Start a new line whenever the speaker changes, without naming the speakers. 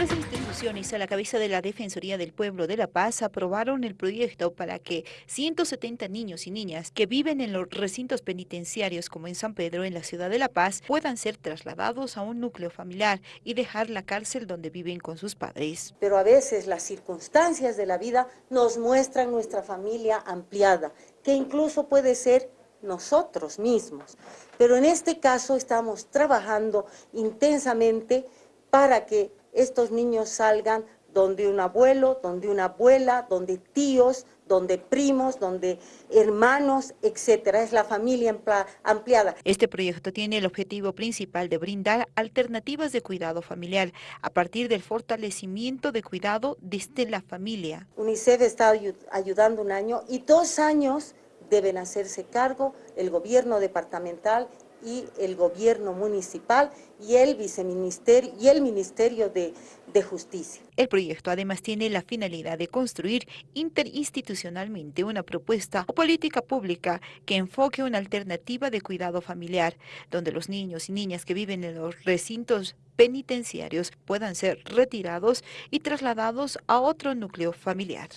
Instituciones a la cabeza de la Defensoría del Pueblo de La Paz aprobaron el proyecto para que 170 niños y niñas que viven en los recintos penitenciarios como en San Pedro, en la ciudad de La Paz, puedan ser trasladados a un núcleo familiar y dejar la cárcel donde viven con sus padres.
Pero a veces las circunstancias de la vida nos muestran nuestra familia ampliada, que incluso puede ser nosotros mismos. Pero en este caso estamos trabajando intensamente para que estos niños salgan donde un abuelo, donde una abuela, donde tíos, donde primos, donde hermanos, etcétera. Es la familia ampliada.
Este proyecto tiene el objetivo principal de brindar alternativas de cuidado familiar a partir del fortalecimiento de cuidado desde la familia.
UNICEF está ayudando un año y dos años deben hacerse cargo el gobierno departamental y el gobierno municipal y el viceministerio y el Ministerio de, de, Justicia.
El proyecto además tiene la finalidad de construir interinstitucionalmente una propuesta o política pública que enfoque una alternativa de cuidado familiar, donde los niños y niñas que viven en los recintos penitenciarios puedan ser retirados y trasladados a otro núcleo familiar.